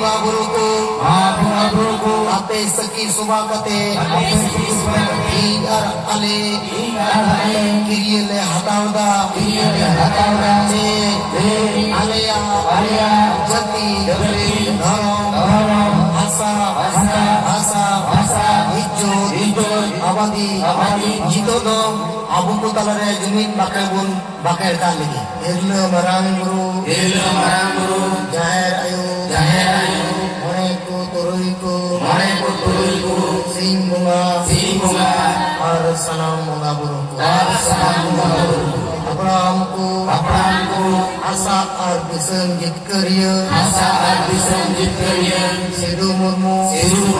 महागुरु को। महागुरु को। अपे सकी सुबह कते अपे सकी सुबह ई अर अले ई अले। क्रिय ले हटाउदा ई अर हटाउदा जे जे अलेया। अलेया। आबादी आबादी जीतो दो आबू को तलरे ज़मीन बाकर बुन बाकर का लेगी इल्ल मरांग गुरु इल्ल मरांग गुरु जय आयु जय आयु मरे को तुरुई को मरे को तुरुई को सिंह बुंगा सिंह बुंगा और सलाम मुंगा गुरु और सलाम मुंगा गुरु अपराम को अपराम को आशा और विषम जित करिए आशा और विषम जित करिए Sidhu Murmu Sidhu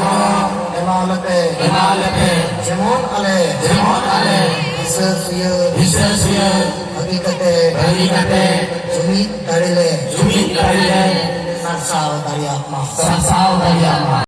Ar Gono Emalate Emalate ale Jemon ale Bisa suya Hakikate Hakikate Jumit Darile Jumit Darile Narsal Dari Akma Sarsal Dari Akma